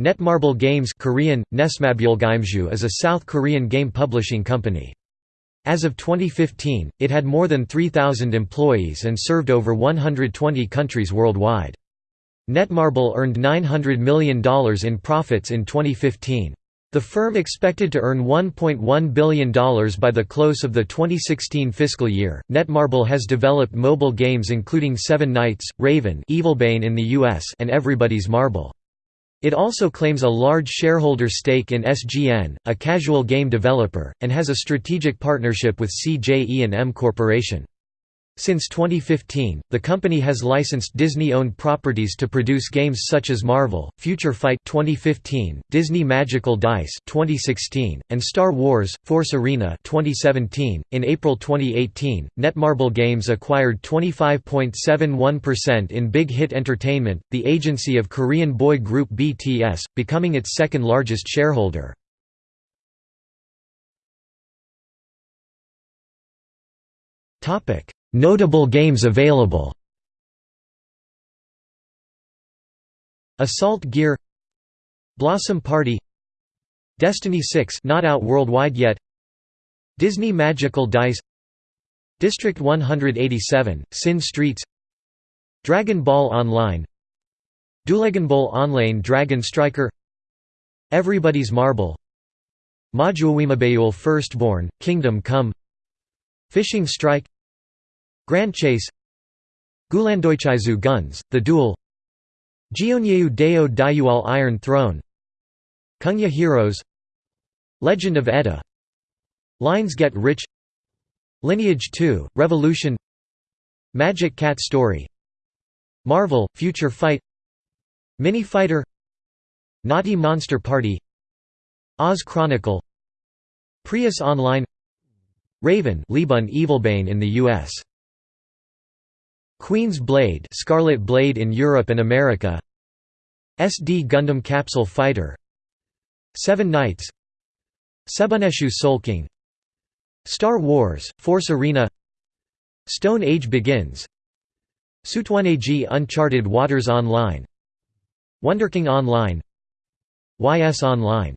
Netmarble Games Korean, is a South Korean game publishing company. As of 2015, it had more than 3,000 employees and served over 120 countries worldwide. Netmarble earned $900 million in profits in 2015. The firm expected to earn $1.1 billion by the close of the 2016 fiscal year. Netmarble has developed mobile games including Seven Knights, Raven, Evilbane in the US, and Everybody's Marble. It also claims a large shareholder stake in SGN, a casual game developer, and has a strategic partnership with CJE&M Corporation. Since 2015, the company has licensed Disney-owned properties to produce games such as Marvel, Future Fight 2015, Disney Magical Dice 2016, and Star Wars: Force Arena 2017. In April 2018, Netmarble Games acquired 25.71% in Big Hit Entertainment, the agency of Korean boy group BTS, becoming its second largest shareholder. Topic Notable games available. Assault Gear. Blossom Party. Destiny 6 not out worldwide yet. Disney Magical Dice. District 187 Sin Streets. Dragon Ball Online. Ball Online Dragon Striker. Everybody's Marble. Majuawimabayul Firstborn Kingdom Come. Fishing Strike Grand Chase Gulandoichizu Guns, The Duel Jionyeu Deo Dayual Iron Throne Kungya Heroes Legend of Edda Lines Get Rich Lineage 2, Revolution Magic Cat Story Marvel, Future Fight Mini Fighter Naughty Monster Party Oz Chronicle Prius Online Raven Libun Evilbane in the U.S. Queen's Blade Scarlet Blade in Europe and America. SD Gundam Capsule Fighter. Seven Knights. Sebuneshu Soul King Star Wars, Force Arena. Stone Age Begins. Sutwaneji Uncharted Waters Online. Wonderking Online. YS Online